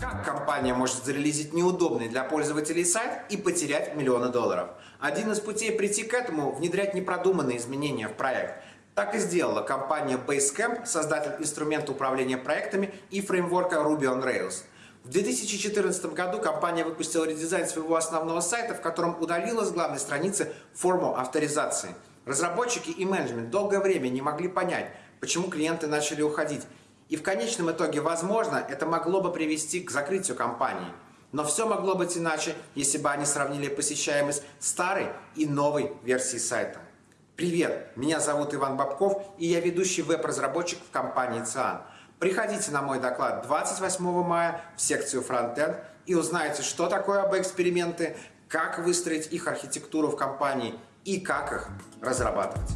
Как компания может зарелизить неудобный для пользователей сайт и потерять миллионы долларов? Один из путей прийти к этому – внедрять непродуманные изменения в проект. Так и сделала компания Basecamp, создатель инструмента управления проектами и фреймворка Ruby on Rails. В 2014 году компания выпустила редизайн своего основного сайта, в котором удалила с главной страницы форму авторизации. Разработчики и менеджмент долгое время не могли понять, почему клиенты начали уходить. И в конечном итоге, возможно, это могло бы привести к закрытию компании. Но все могло быть иначе, если бы они сравнили посещаемость старой и новой версии сайта. Привет, меня зовут Иван Бабков, и я ведущий веб-разработчик в компании ЦИАН. Приходите на мой доклад 28 мая в секцию Frontend и узнаете, что такое АБ-эксперименты, как выстроить их архитектуру в компании и как их разрабатывать.